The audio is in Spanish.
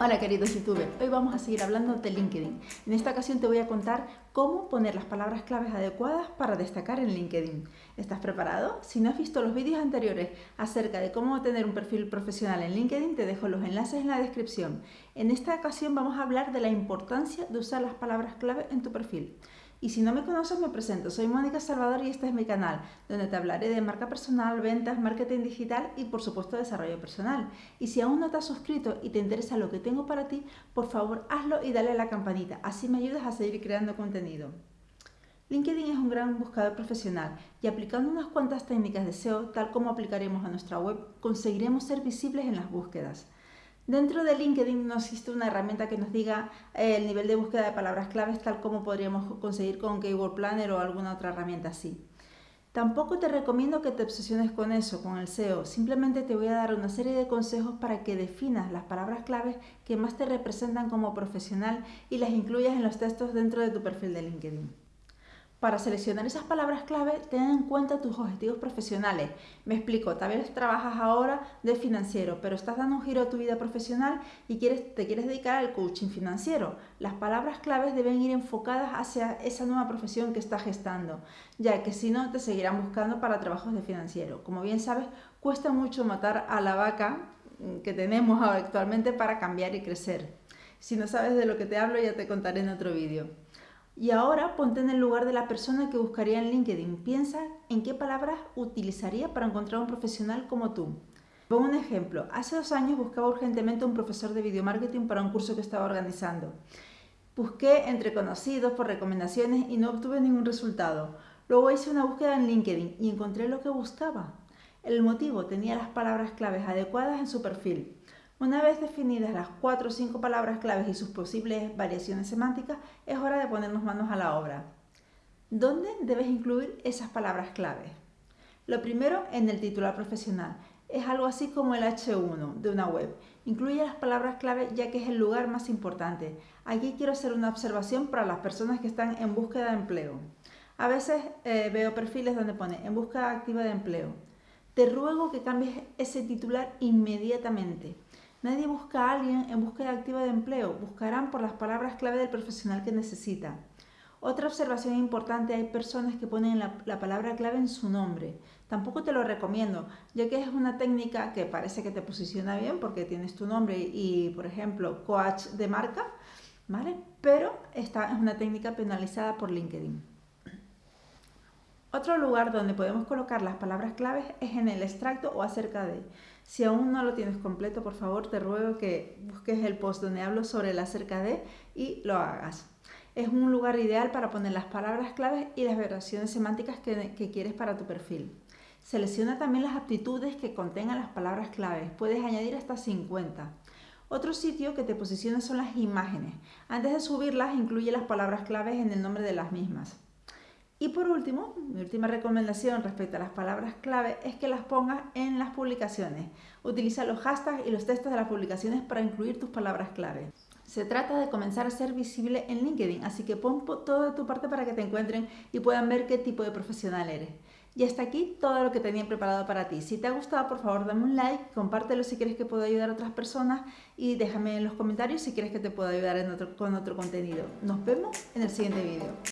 Hola queridos youtubers, hoy vamos a seguir hablando de LinkedIn. En esta ocasión te voy a contar cómo poner las palabras claves adecuadas para destacar en LinkedIn. ¿Estás preparado? Si no has visto los vídeos anteriores acerca de cómo tener un perfil profesional en LinkedIn, te dejo los enlaces en la descripción. En esta ocasión vamos a hablar de la importancia de usar las palabras clave en tu perfil. Y si no me conoces, me presento. Soy Mónica Salvador y este es mi canal, donde te hablaré de marca personal, ventas, marketing digital y, por supuesto, desarrollo personal. Y si aún no te has suscrito y te interesa lo que tengo para ti, por favor, hazlo y dale a la campanita. Así me ayudas a seguir creando contenido. LinkedIn es un gran buscador profesional y aplicando unas cuantas técnicas de SEO, tal como aplicaremos a nuestra web, conseguiremos ser visibles en las búsquedas. Dentro de LinkedIn no existe una herramienta que nos diga eh, el nivel de búsqueda de palabras claves tal como podríamos conseguir con Keyword Planner o alguna otra herramienta así. Tampoco te recomiendo que te obsesiones con eso, con el SEO. Simplemente te voy a dar una serie de consejos para que definas las palabras claves que más te representan como profesional y las incluyas en los textos dentro de tu perfil de LinkedIn. Para seleccionar esas palabras clave, ten en cuenta tus objetivos profesionales. Me explico, tal vez trabajas ahora de financiero, pero estás dando un giro a tu vida profesional y quieres, te quieres dedicar al coaching financiero. Las palabras claves deben ir enfocadas hacia esa nueva profesión que estás gestando, ya que si no te seguirán buscando para trabajos de financiero. Como bien sabes, cuesta mucho matar a la vaca mm, que tenemos actualmente para cambiar y crecer. Si no sabes de lo que te hablo, ya te contaré en otro vídeo. Y ahora ponte en el lugar de la persona que buscaría en LinkedIn. Piensa en qué palabras utilizaría para encontrar un profesional como tú. Pongo un ejemplo. Hace dos años buscaba urgentemente un profesor de video marketing para un curso que estaba organizando. Busqué entre conocidos por recomendaciones y no obtuve ningún resultado. Luego hice una búsqueda en LinkedIn y encontré lo que buscaba. El motivo tenía las palabras claves adecuadas en su perfil. Una vez definidas las cuatro o cinco palabras claves y sus posibles variaciones semánticas, es hora de ponernos manos a la obra. ¿Dónde debes incluir esas palabras claves? Lo primero, en el titular profesional. Es algo así como el H1 de una web. Incluye las palabras clave ya que es el lugar más importante. Aquí quiero hacer una observación para las personas que están en búsqueda de empleo. A veces eh, veo perfiles donde pone en búsqueda activa de empleo. Te ruego que cambies ese titular inmediatamente. Nadie busca a alguien en búsqueda activa de empleo, buscarán por las palabras clave del profesional que necesita. Otra observación importante, hay personas que ponen la, palabra clave en su nombre. Tampoco te lo recomiendo, ya que es una técnica que parece que te posiciona bien porque tienes tu nombre y, por ejemplo, coach de marca, ¿vale? Pero esta es una técnica penalizada por LinkedIn. Otro lugar donde podemos colocar las palabras claves es en el extracto o acerca de. Si aún no lo tienes completo, por favor te ruego que busques el post donde hablo sobre el acerca de y lo hagas. Es un lugar ideal para poner las palabras claves y las variaciones semánticas que, que quieres para tu perfil. Selecciona también las aptitudes que contengan las palabras claves. Puedes añadir hasta 50. Otro sitio que te posiciona son las imágenes. Antes de subirlas, incluye las palabras claves en el nombre de las mismas. Y por último, mi última recomendación respecto a las palabras clave es que las pongas en las publicaciones. Utiliza los hashtags y los textos de las publicaciones para incluir tus palabras clave. Se trata de comenzar a ser visible en LinkedIn, así que pon todo de tu parte para que te encuentren y puedan ver qué tipo de profesional eres. Y hasta aquí todo lo que tenía preparado para ti. Si te ha gustado, por favor, dame un like, compártelo si quieres que pueda ayudar a otras personas y déjame en los comentarios si quieres que te pueda ayudar con otro contenido. Nos vemos en el siguiente vídeo.